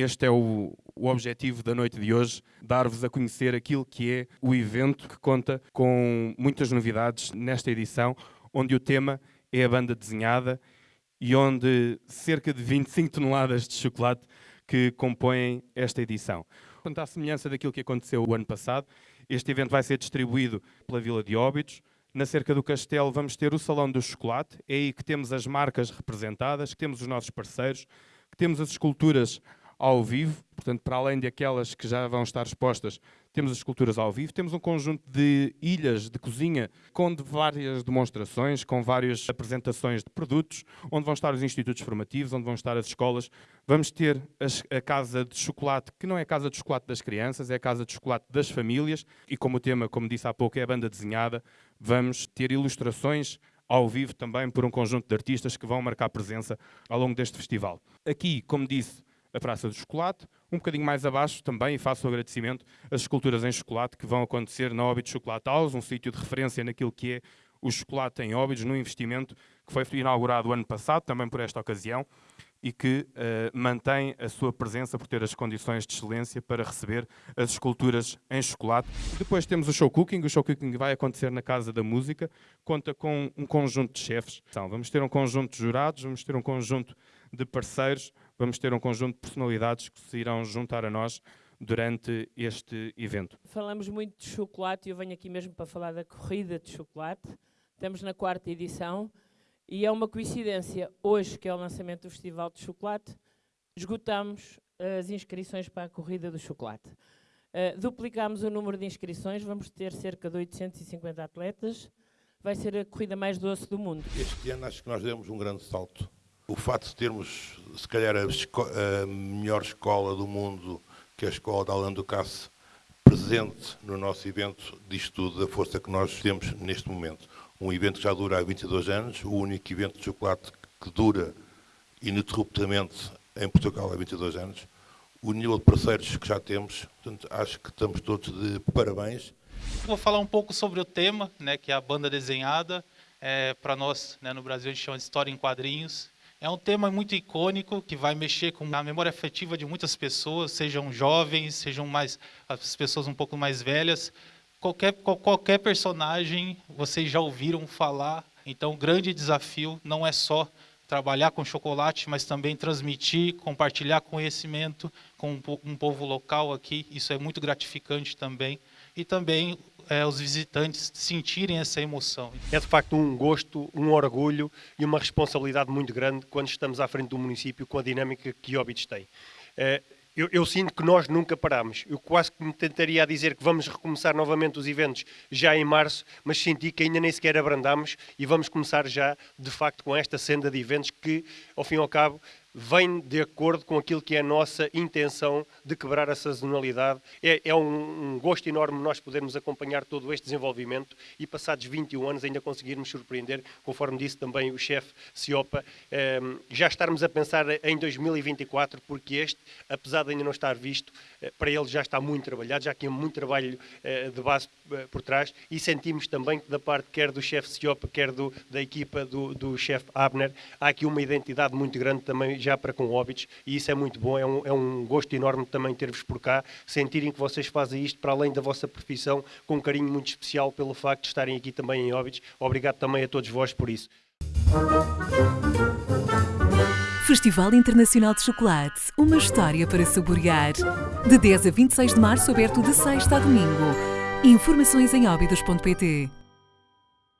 este é o, o objetivo da noite de hoje, dar-vos a conhecer aquilo que é o evento que conta com muitas novidades nesta edição, onde o tema é a banda desenhada e onde cerca de 25 toneladas de chocolate que compõem esta edição. Quanto à semelhança daquilo que aconteceu o ano passado, este evento vai ser distribuído pela Vila de Óbidos. Na cerca do castelo vamos ter o Salão do Chocolate, é aí que temos as marcas representadas, que temos os nossos parceiros, que temos as esculturas ao vivo, portanto, para além de aquelas que já vão estar expostas, temos as esculturas ao vivo, temos um conjunto de ilhas de cozinha com várias demonstrações, com várias apresentações de produtos, onde vão estar os institutos formativos, onde vão estar as escolas. Vamos ter a casa de chocolate, que não é a casa de chocolate das crianças, é a casa de chocolate das famílias, e como o tema, como disse há pouco, é a banda desenhada, vamos ter ilustrações ao vivo também por um conjunto de artistas que vão marcar presença ao longo deste festival. Aqui, como disse, a Praça do Chocolate. Um bocadinho mais abaixo também, faço o agradecimento, as esculturas em chocolate que vão acontecer na Óbidos Chocolate House, um sítio de referência naquilo que é o chocolate em Óbidos, num investimento que foi inaugurado ano passado, também por esta ocasião, e que uh, mantém a sua presença por ter as condições de excelência para receber as esculturas em chocolate. Depois temos o show cooking. O show cooking vai acontecer na Casa da Música. Conta com um conjunto de chefes. Então, vamos ter um conjunto de jurados, vamos ter um conjunto de parceiros, vamos ter um conjunto de personalidades que se irão juntar a nós durante este evento. Falamos muito de chocolate e eu venho aqui mesmo para falar da corrida de chocolate. Estamos na quarta edição e é uma coincidência, hoje, que é o lançamento do Festival de Chocolate, esgotamos as inscrições para a corrida do chocolate. Uh, duplicamos o número de inscrições, vamos ter cerca de 850 atletas. Vai ser a corrida mais doce do mundo. Este ano acho que nós demos um grande salto. O facto de termos, se calhar, a, a melhor escola do mundo, que é a escola da Alain Ducasse, presente no nosso evento, diz tudo da força que nós temos neste momento um evento que já dura há 22 anos, o único evento de chocolate que dura ininterruptamente em Portugal há 22 anos, o nível de parceiros que já temos, portanto, acho que estamos todos de parabéns. Vou falar um pouco sobre o tema, né, que é a banda desenhada. É, Para nós, né, no Brasil, a gente chama de história em quadrinhos. É um tema muito icônico que vai mexer com a memória afetiva de muitas pessoas, sejam jovens, sejam mais as pessoas um pouco mais velhas qualquer, qualquer personagem vocês já ouviram falar. Então, o grande desafio não é só trabalhar com chocolate, mas também transmitir, compartilhar conhecimento com um povo local aqui. Isso é muito gratificante também. E também é, os visitantes sentirem essa emoção. É de facto um gosto, um orgulho e uma responsabilidade muito grande quando estamos à frente do município com a dinâmica que Óbidos tem. É, eu, eu, sinto que nós nunca paramos. Eu quase que me tentaria dizer que vamos recomeçar novamente os eventos já em março, mas senti que ainda nem sequer abrandamos e vamos começar já, de facto, com esta senda de eventos que, ao fim e ao cabo, vem de acordo com aquilo que é a nossa intenção de quebrar a sazonalidade. É, é um, um, gosto enorme nós podermos acompanhar todo este desenvolvimento e, passados 21 anos, ainda conseguirmos surpreender, conforme disse também o chefe Ciopa, eh, já estarmos a pensar em 2024, porque este, apesar de ainda não estar visto, eh, para ele já está muito trabalhado, já aqui há muito trabalho eh, de base eh, por trás e sentimos também que da parte quer do chefe Ciopa, quer do, da equipa do, do chefe Abner, há aqui uma identidade muito grande também já para com Óbidos e isso é muito bom, é um, é um gosto enorme também ter-vos por cá, sentirem que vocês fazem isto para além da vossa profissão, com um carinho muito especial pelo facto de estarem aqui também em Óbidos. Obrigado também a todos vós por isso. Festival Internacional de Chocolate, uma história para saborear. De 10 a 26 de março, aberto de sexta a domingo. Informações em óbidos.pt